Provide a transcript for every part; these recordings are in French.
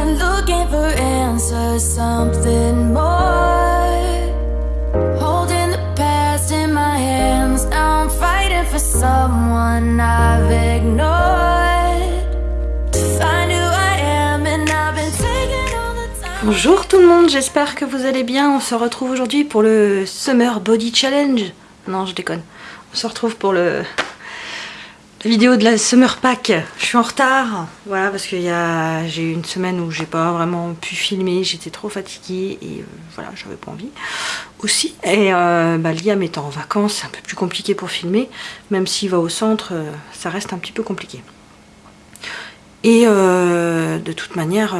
been looking for answers, something more. Holding the past in my hands, now I'm fighting for someone I've ignored. Bonjour tout le monde, j'espère que vous allez bien. On se retrouve aujourd'hui pour le Summer Body Challenge. Non, je déconne. On se retrouve pour le vidéo de la Summer Pack. Je suis en retard, voilà, parce que j'ai eu une semaine où j'ai pas vraiment pu filmer, j'étais trop fatiguée et euh, voilà, j'avais pas envie aussi. Et euh, bah, Liam étant en vacances, c'est un peu plus compliqué pour filmer, même s'il va au centre, euh, ça reste un petit peu compliqué. Et euh, de toute manière,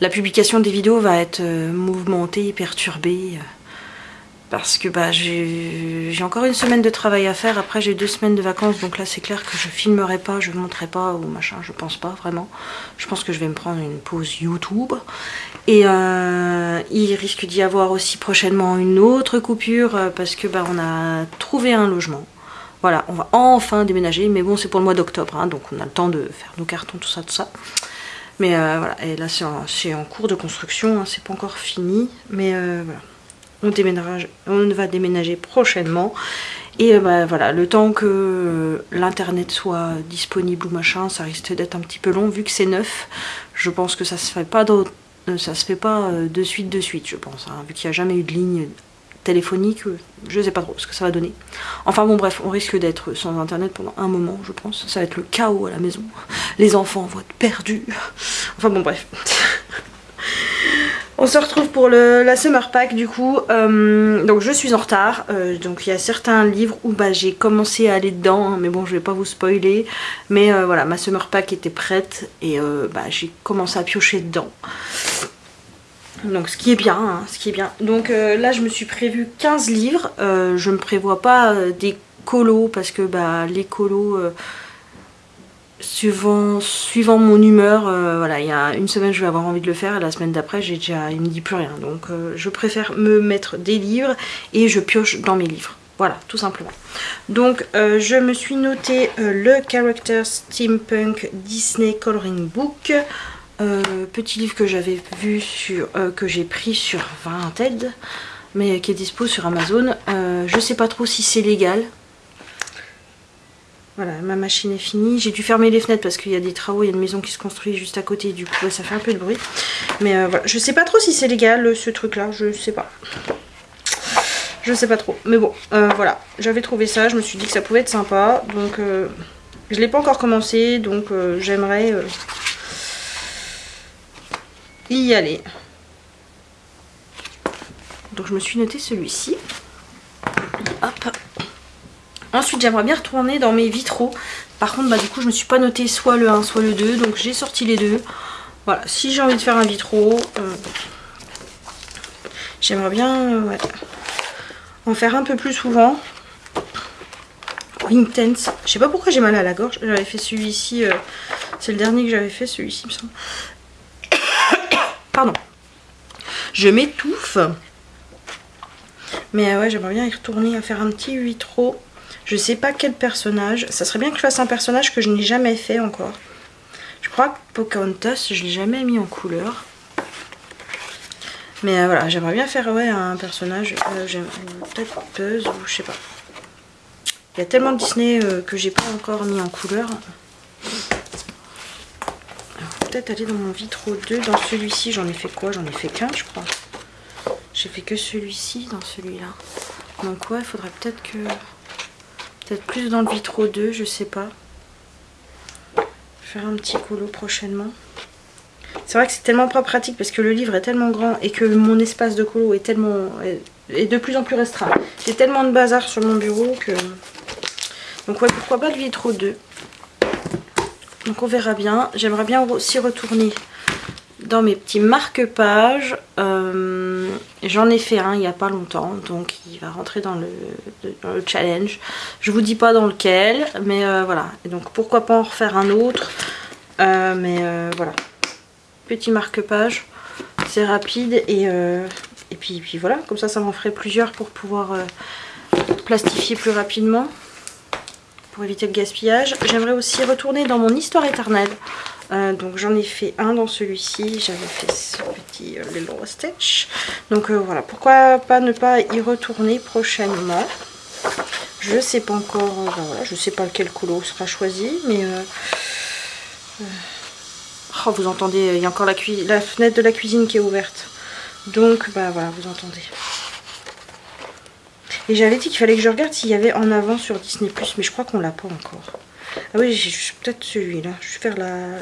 la, publication des vidéos va être mouvementée, perturbée. Parce que bah, j'ai encore une semaine de travail à faire, après j'ai deux semaines de vacances, donc là c'est clair que je filmerai pas, je montrerai pas ou machin, je pense pas vraiment. Je pense que je vais me prendre une pause YouTube. Et euh, il risque d'y avoir aussi prochainement une autre coupure euh, parce que bah, on a trouvé un logement. Voilà, on va enfin déménager, mais bon c'est pour le mois d'octobre, hein, donc on a le temps de faire nos cartons, tout ça, tout ça. Mais euh, voilà, et là c'est en, cours de construction, hein, c'est pas encore fini, mais voilà on, déménage, on va déménager prochainement. Et euh, bah, voilà, le temps que euh, l'internet soit disponible ou machin, ça risque d'être un petit peu long vu que c'est neuf. Je pense que ça se fait pas euh, ça se fait pas de suite de suite, je pense. hein, vu qu'il n'y a jamais eu de ligne téléphonique, je sais pas trop ce que ça va donner. Enfin bon bref, on risque d'être sans internet pendant un moment, je pense. Ça va être le chaos à la maison. Les enfants vont être perdus. Enfin bon bref. On se retrouve pour le, la Summer Pack du coup. Euh, donc je suis en retard. Euh, donc il y a certains livres où bah, j'ai commencé à aller dedans. hein, mais bon, je vais pas vous spoiler. Mais euh, voilà, ma Summer Pack était prête. Et bah, j'ai commencé à piocher dedans. Donc ce qui est bien, hein, bien. Donc là je me suis prévu 15 livres. Je ne prévois pas des colos parce que bah, les colos... suivant, mon humeur, euh, voilà, il y a une semaine je vais avoir envie de le faire et la semaine d'après j'ai déjà, il me dit plus rien. Donc euh, je préfère me mettre des livres et je pioche dans mes livres. Voilà, tout simplement. Donc euh, je me suis noté le Character Steampunk Disney Coloring Book. Petit livre que j'avais vu sur, que j'ai pris sur Vinted, mais qui est dispo sur Amazon. Je sais pas trop si c'est légal. Voilà, ma machine est finie. J'ai dû fermer les fenêtres parce qu'il y a des travaux, il y a une maison qui se construit juste à côté, du coup ouais, ça fait un peu de bruit. Mais euh, voilà, je sais pas trop si c'est légal ce truc là, je sais pas. Je sais pas trop. Mais bon, euh, voilà, j'avais trouvé ça, je me suis dit que ça pouvait être sympa. Donc euh, je l'ai pas encore commencé, donc euh, j'aimerais euh, y aller. Donc je me suis noté celui-ci. Ensuite, j'aimerais bien retourner dans mes vitraux. Par contre, bah, du coup, je me suis pas noté soit le 1, soit le 2. Donc, j'ai sorti les deux. Voilà, si j'ai envie de faire un vitro, euh, j'aimerais bien euh, en faire un peu plus souvent. Intense. Je sais pas pourquoi j'ai mal à la gorge. J'avais fait celui-ci. euh, C'est le dernier que j'avais fait, celui-ci, il me semble. Pardon. Je m'étouffe. Mais ouais, j'aimerais bien y retourner à faire un petit vitro. Je sais pas quel personnage. Ça serait bien que je fasse un personnage que je n'ai jamais fait encore. Je crois que Pocahontas, je l'ai jamais mis en couleur. Mais euh, voilà, j'aimerais bien faire un personnage. Euh, j'aime- Peut-être ou je sais pas. Il y a tellement de Disney euh, que j'ai pas encore mis en couleur. Peut-être aller dans mon vitro 2. Dans celui-ci, j'en ai fait quoi? J'en ai fait qu'un, je crois. J'ai fait que celui-ci dans celui-là. Donc ouais, il faudrait peut-être que... Peut-être plus dans le vitro 2, je sais pas. Faire un petit colo prochainement. C'est vrai que c'est tellement pas pratique parce que le livre est tellement grand et que mon espace de colo est tellement... est- de plus en plus restreint. J'ai tellement de bazar sur mon bureau que... Donc ouais, pourquoi pas le vitro 2. Donc on verra bien. J'aimerais bien aussi retourner dans mes petits marque-pages. Euh, J'en ai fait un il n'y a pas longtemps, donc il va rentrer dans le, challenge. Je vous dis pas dans lequel, mais euh, voilà. Et donc pourquoi pas en refaire un autre. Euh, mais voilà. Petit marque-page. C'est rapide et, euh, et puis, puis voilà. Comme ça, ça m'en ferait plusieurs pour pouvoir plastifier plus rapidement. Pour éviter le gaspillage. J'aimerais aussi retourner dans mon histoire éternelle. Euh, donc j'en ai fait un dans celui-ci, j'avais fait ce petit euh, Little Stitch. Donc euh, voilà, pourquoi pas ne pas y retourner prochainement? Je sais pas encore, ben voilà, je sais pas lequel colo sera choisi, mais... Oh, vous entendez, il y a encore la, la fenêtre de la cuisine qui est ouverte. Donc, bah voilà, vous entendez. Et j'avais dit qu'il fallait que je regarde s'il y avait en avant sur Disney+, mais je crois qu'on l'a pas encore. Ah oui, j'ai peut-être celui-là. Je vais faire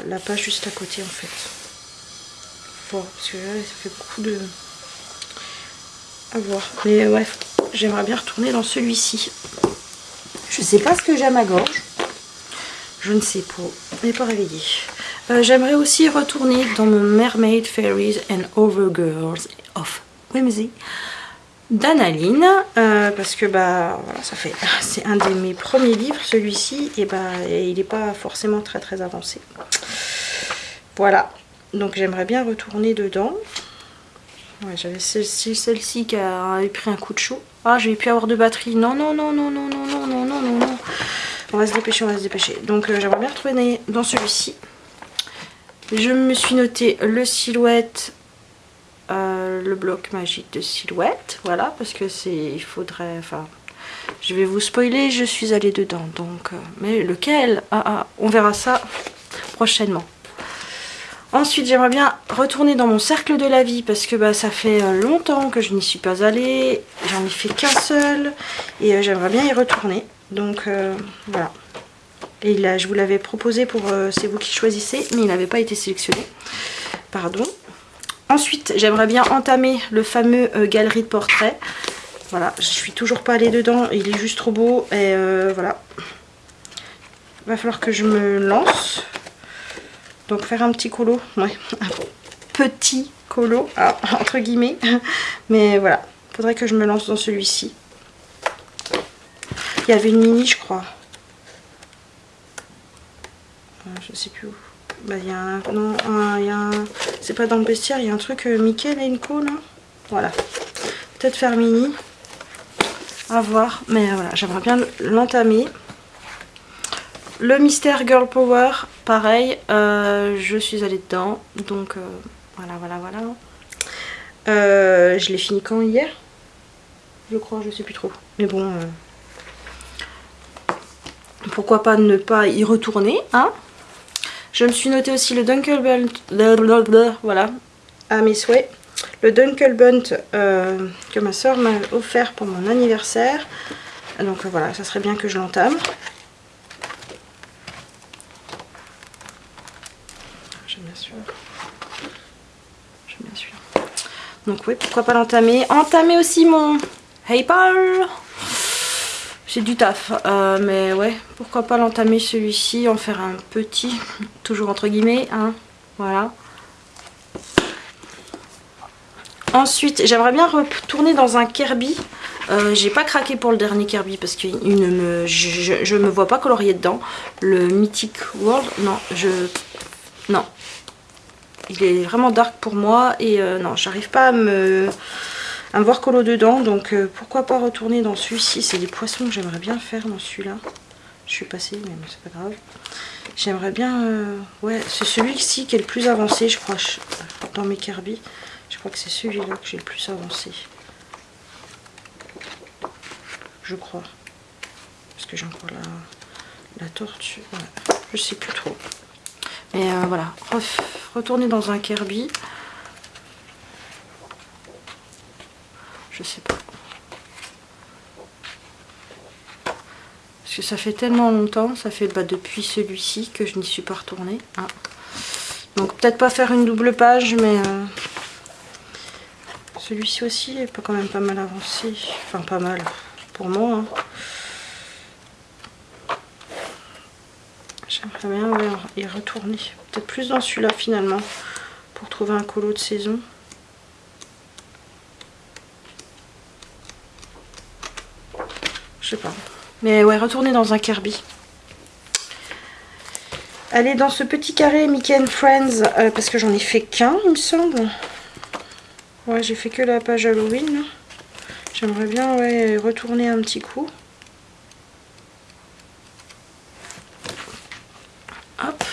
la, page juste à côté, en fait. parce que là, ça fait beaucoup de... à voir. Mais ouais, j'aimerais bien retourner dans celui-ci. Je sais pas ce que j'ai à ma gorge. Je ne sais pas. N'est pas réveillé. Euh, j'aimerais aussi retourner dans mon Mermaid Fairies and Overgirls of Whimsy d'Analine euh, parce que bah voilà ça fait c'est un de mes premiers livres celui-ci et bah il n'est pas forcément très très avancé. Voilà. Donc j'aimerais bien retourner dedans. J'avais celle-ci celle-ci qui a pris un coup de chaud. Ah j'ai pu avoir de batterie non non non non non non non non non non. Non on va se dépêcher on va se dépêcher. Donc euh, j'aimerais bien retrouver dans celui-ci. Je me suis noté le silhouette, euh, le bloc magique de silhouette, voilà, parce que c'est, il faudrait, enfin, je vais vous spoiler, je suis allée dedans, donc, euh, mais lequel? Ah, ah, on verra ça prochainement. Ensuite, j'aimerais bien retourner dans mon cercle de la vie parce que bah, ça fait euh, longtemps que je n'y suis pas allée. J'en ai fait qu'un seul et j'aimerais bien y retourner. Donc voilà. Et là, je vous l'avais proposé pour C'est vous qui choisissez, mais il n'avait pas été sélectionné. Pardon. Ensuite, j'aimerais bien entamer le fameux euh, galerie de portraits. Voilà, je suis toujours pas allée dedans, il est juste trop beau. Et euh, voilà. Il va falloir que je me lance. Donc faire un petit colo. Ouais, un petit colo, ah, entre guillemets. Mais voilà, faudrait que je me lance dans celui-ci. Il y avait une mini, je crois je sais plus où. Bah, il y a un. Non, il y a un. C'est pas dans le bestiaire, il y a un truc euh, Mickey, là, une là. Voilà. Peut-être faire mini. À voir. Mais voilà, j'aimerais bien l'entamer. Le mystère Girl Power, pareil, euh, je suis allée dedans. Donc euh, voilà, voilà, voilà. je l'ai fini quand hier? Je crois, je sais plus trop. Mais bon, pourquoi pas ne pas y retourner, hein? Je me suis noté aussi le Dunkelbunt, voilà, à mes souhaits. Le Dunkelbunt euh, que ma soeur m'a offert pour mon anniversaire. Donc voilà, ça serait bien que je l'entame. J'aime bien sûr. J'aime bien sûr. Donc oui, pourquoi pas l'entamer? Entamer aussi mon Hey Paul c'est du taf, euh, mais ouais, pourquoi pas l'entamer celui-ci, en faire un petit, toujours entre guillemets, hein, voilà. Ensuite, j'aimerais bien retourner dans un Kirby. Euh, j'ai pas craqué pour le dernier Kirby parce que ne me, je, me vois pas colorier dedans. Le Mythic World, non, je... Non. Il est vraiment dark pour moi et euh, non, j'arrive pas à me un voir colo dedans. Donc euh, pourquoi pas retourner dans celui-ci. C'est des poissons que j'aimerais bien faire dans celui-là. Je suis passée, mais c'est pas grave. J'aimerais bien... Euh, ouais, c'est celui-ci qui est le plus avancé, je crois, dans mes Kirby. Je crois que c'est celui-là que j'ai le plus avancé. Je crois. Parce que j'ai encore la, la tortue. Je sais plus trop. Mais euh, voilà, retourner dans un Kirby. Je sais pas. Parce que ça fait tellement longtemps, ça fait bah, depuis celui-ci que je n'y suis pas retournée. Hein. Donc peut-être pas faire une double page, mais euh, celui-ci aussi est quand même pas mal avancé. Enfin pas mal pour moi. Hein. J'aimerais bien y retourner. Peut-être plus dans celui-là finalement pour trouver un colo de saison. Je sais pas. Mais ouais, retourner dans un Kirby. Allez dans ce petit carré Mickey and Friends, euh, parce que j'en ai fait qu'un, il me semble. Ouais, j'ai fait que la page Halloween. J'aimerais bien ouais, retourner un petit coup. Hop.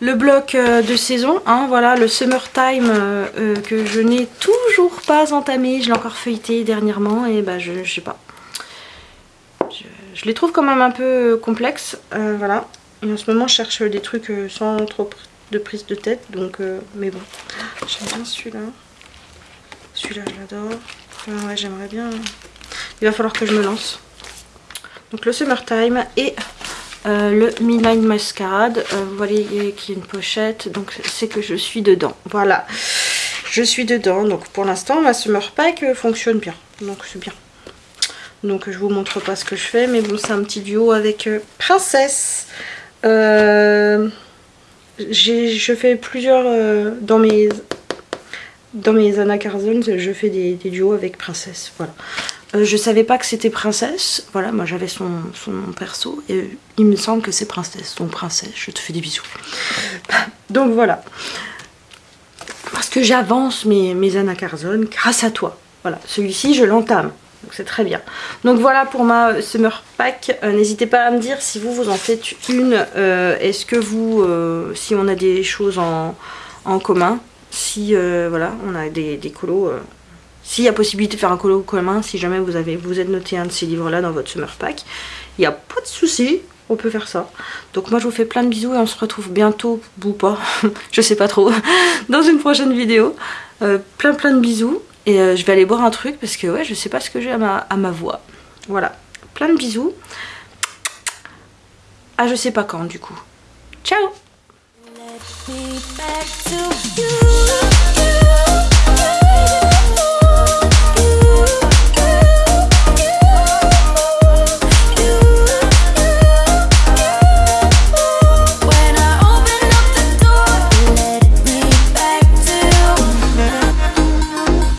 le bloc euh, de saison, hein, voilà, le summertime euh, que je n'ai toujours pas entamé, je l'ai encore feuilleté dernièrement et bah je, je sais pas. Les trouve quand même un peu complexes, voilà. Et en ce moment je cherche des trucs sans trop de prise de tête, donc mais bon. J'aime bien celui-là. Celui-là je l'adore. ouais j'aimerais bien. Il va falloir que je me lance. Donc le summertime et euh, le Midnight Masquerade. Euh, vous voyez qu'il y a une pochette, donc c'est que je suis dedans. Voilà, je suis dedans. Donc pour l'instant, ma Summer Pack euh, fonctionne bien. Donc c'est bien. Donc je vous montre pas ce que je fais, mais bon, c'est un petit duo avec Princesse. je fais plusieurs dans mes dans mes Anna Carzon, je fais des, des duos avec Princesse. Voilà. Euh, je savais pas que c'était princesse. Voilà, moi j'avais son, son, perso. Et il me semble que c'est princesse. Donc princesse, je te fais des bisous. Donc voilà. Parce que j'avance mes, mes Carzon grâce à toi. Voilà, celui-ci je l'entame. Donc c'est très bien. Donc voilà pour ma Summer Pack. Euh, n'hésitez pas à me dire si vous vous en faites une. Euh, est-ce que vous, si on a des choses en, commun, si voilà, on a des, des colos s'il y a possibilité de faire un colo commun, si jamais vous, avez, vous êtes noté un de ces livres-là dans votre summer pack, il n'y a pas de souci, on peut faire ça. Donc moi je vous fais plein de bisous et on se retrouve bientôt, ou pas, je sais pas trop, dans une prochaine vidéo. Euh, plein plein de bisous et euh, je vais aller boire un truc parce que ouais je sais pas ce que j'ai à ma, à ma voix. Voilà, plein de bisous. Ah je sais pas quand du coup. Ciao